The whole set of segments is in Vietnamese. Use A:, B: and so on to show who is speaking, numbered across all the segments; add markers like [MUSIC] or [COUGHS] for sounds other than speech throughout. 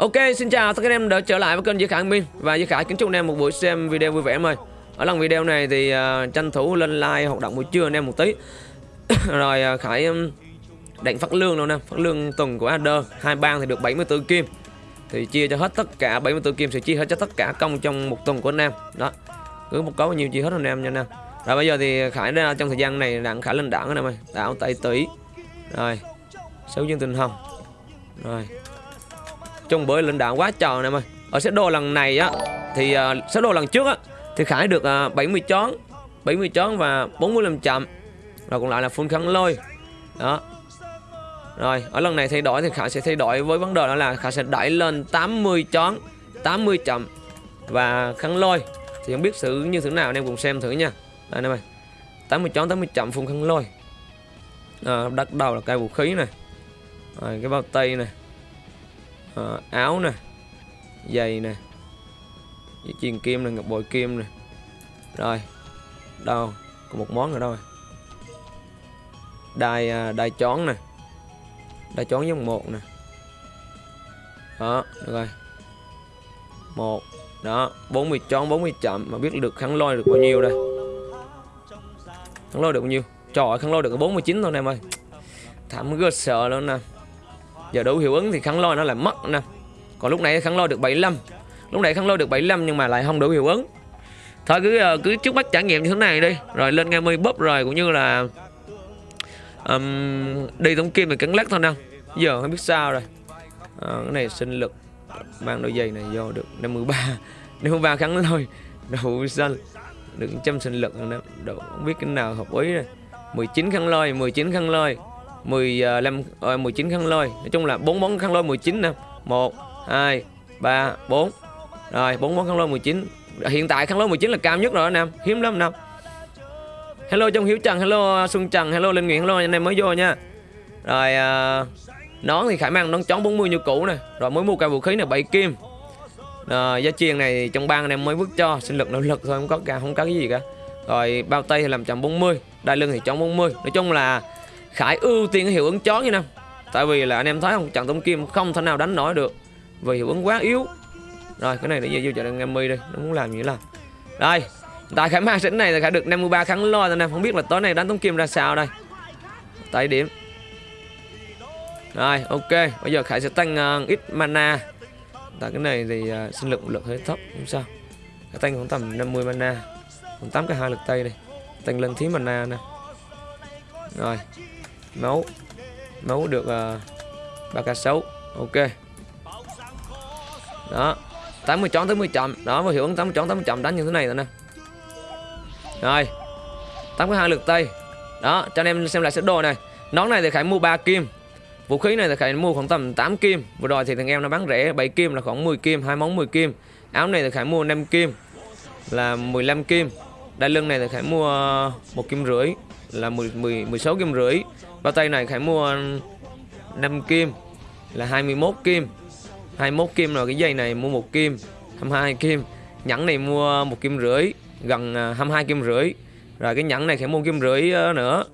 A: Ok, xin chào tất cả anh em đã trở lại với kênh Duy Khải Minh. Và Duy Khải kính chúc anh em một buổi xem video vui vẻ em ơi. Ở lần video này thì uh, tranh thủ lên like hoạt động buổi trưa anh em một tí. [COUGHS] Rồi uh, Khải um, đánh phát lương đâu nè. Phát lương tuần của Adder Hai bang thì được 74 kim. Thì chia cho hết tất cả 74 kim sẽ chia hết cho tất cả công trong một tuần của anh em. Đó Cứ một có bao nhiêu chia hết anh em nha anh em Rồi bây giờ thì Khải ra trong thời gian này đặng Khải lên đảng anh em ơi. Đảo tay Tỷ Rồi Sáu dương tình hồng. Rồi chung bơi lên đạn quá tròn nè mày ở set đồ lần này á thì uh, set đồ lần trước á thì khải được à, uh, 70 chón 70 chón và 45 chậm. Rồi còn lại là full khăn lôi. Đó. Rồi ở lần này thay đổi thì khải sẽ thay đổi với vấn đề đó là khải sẽ đẩy lên 80 chón 80 chậm. Và khăn lôi thì không biết xử như thế nào anh em cùng xem thử nha. Đây em ơi. 80 chón 80 chậm phun khăn lôi. Ờ, à, bắt đầu là cây vũ khí này. Rồi, cái bao tay này à, áo nè giày nè dây chuyền kim nè ngọc bội kim nè. Rồi đâu? Còn một món nữa đâu à? đai à, đai chón nè. Đai chón giống một nè. Đó được rồi. Một đó 40 chón 40 chậm. Mà biết được khăn lôi được bao nhiêu đây? Khăn lôi được bao nhiêu? Trời kháng lôi được 49 thôi em ơi. Thảm ghê sợ luôn nè giờ đủ hiệu ứng thì kháng lôi nó lại mất nè. Còn lúc này kháng lôi được 75 lúc này kháng lôi được 75 nhưng mà lại không đủ hiệu ứng. Thôi cứ ờ, cứ trước mắt trải nghiệm như thế này đi. Rồi lên ngay mươi bóp rồi cũng như là um, đi tổng kim thì cắn lắc thôi nè. Giờ không biết sao rồi. À, cái này sinh lực. Mang đôi giày này vô được 53 53 [LAUGHS] kháng lôi đủ xanh. Được trăm sinh lực nữa. Đủ không biết cái nào hợp ý rồi. 19 khăn lôi 19 khăn lôi 15 uh, 19 khăn lôi. Nói chung là 4 món khăn lôi 19 nè. 1 2 3 4 rồi 4 món khăn lôi 19 hiện tại khăn lôi 19 là cao nhất rồi anh em hiếm lắm năm hello trong hiếu trần hello à, xuân trần hello linh Nguyễn, hello anh em mới vô nha. Rồi uh, nón thì khả năng nón chón 40 như cũ nè. Rồi mới mua cây vũ khí này 7 kim. À, giá chiên này trong ban anh em mới vứt cho. Sinh lực nỗ lực thôi không có cả không có cái gì cả. Rồi bao tay thì làm chậm 40 đai lưng thì chọn 40 nói chung là Khải ưu tiên cái hiệu ứng chó như nào? Tại vì là anh em thấy không trận tống kim không thể nào đánh nổi được Vì hiệu ứng quá yếu. Rồi cái này để về vô chợ em mi đi Nó muốn làm gì làm. Đây Tại Khải mang xỉn này là Khải được 53 kháng lo Anh em không biết là tối nay đánh tống kim ra sao đây. Tại điểm. Rồi ok Bây giờ Khải sẽ tăng uh, ít mana. Tại cái này thì uh, sinh lực lực hơi thấp Không sao. Khải tăng khoảng tầm 50 mana Còn 8 cái hai lực tay đi Tăng lên thí mana nè. Rồi máu máu được à, uh, 3k6 ok. Đó. 80 chón 80 chậm. Đó mà hiệu ứng 80 chọn 80 chậm. Đánh như thế này rồi nè. Rồi. 82 lượt tay. Đó cho anh em xem lại set đồ này. Nón này thì khải mua 3 kim. Vũ khí này thì khải mua khoảng tầm 8 kim. Vừa rồi thì thằng em nó bán rẻ 7 kim là khoảng 10 kim hai món 10 kim. Áo này thì khải mua 5 kim là 15 kim. Đai lưng này thì khải mua một kim rưỡi là 10, 10 16 kim rưỡi bao tay này Khải mua 5 kim là 21 kim. 21 kim rồi cái dây này mua một kim 22 kim. Nhẫn này mua một kim rưỡi gần à, 22 kim rưỡi. Rồi cái nhẫn này Khải mua kim rưỡi ờ, nữa.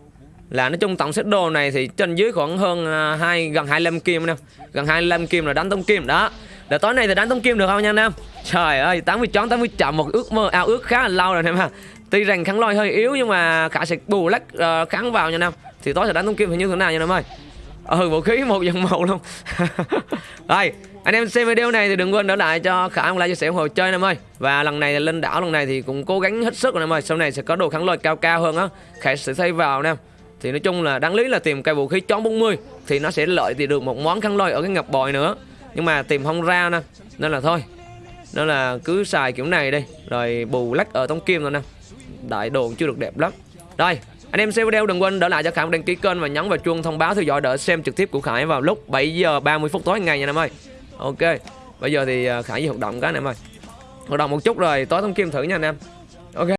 A: Là nói chung tổng set đồ này thì trên dưới khoảng hơn à, hai gần 25 kim nè. Gần 25 kim là đánh tông kim đó. Để tối nay thì đánh tông kim được không nha anh em trời ơi 80 chón 80 chậm một ước mơ ao ước khá là lâu rồi anh em ha tuy rằng kháng lôi hơi yếu nhưng mà khả sẽ bù lách uh, ờ, kháng vào nha anh em thì tối sẽ đánh tung kim thì như thế nào nha em ơi? Ừ vũ khí một dòng một luôn. [LAUGHS] Rồi anh em xem video này thì đừng quên đỡ lại cho khả like chia sẻ ủng hộ chơi em ơi. Và lần này lên đảo lần này thì cũng cố gắng hết sức rồi em ơi. Sau này sẽ có đồ kháng lôi cao cao hơn á. Khải sẽ thay vào nè. Thì nói chung là đáng lý là tìm cây vũ khí chón 40 thì nó sẽ lợi thì được một món kháng lôi ở cái ngập bòi nữa. Nhưng mà tìm không ra nè. Nên là thôi. Nên là cứ xài kiểu này đi. Rồi bù lách ở tông kim rồi nè. Đại đồ chưa được đẹp lắm. Đây anh em xem video đừng quên đỡ lại cho Khải đăng ký kênh và nhấn vào chuông thông báo theo dõi đỡ xem trực tiếp của Khải vào lúc 7 giờ 30 phút tối ngày nha anh em ơi. Ok. Bây giờ thì à, Khải đi hoạt động cái anh em ơi. Hoạt động một chút rồi tối thông kim thử nha anh em.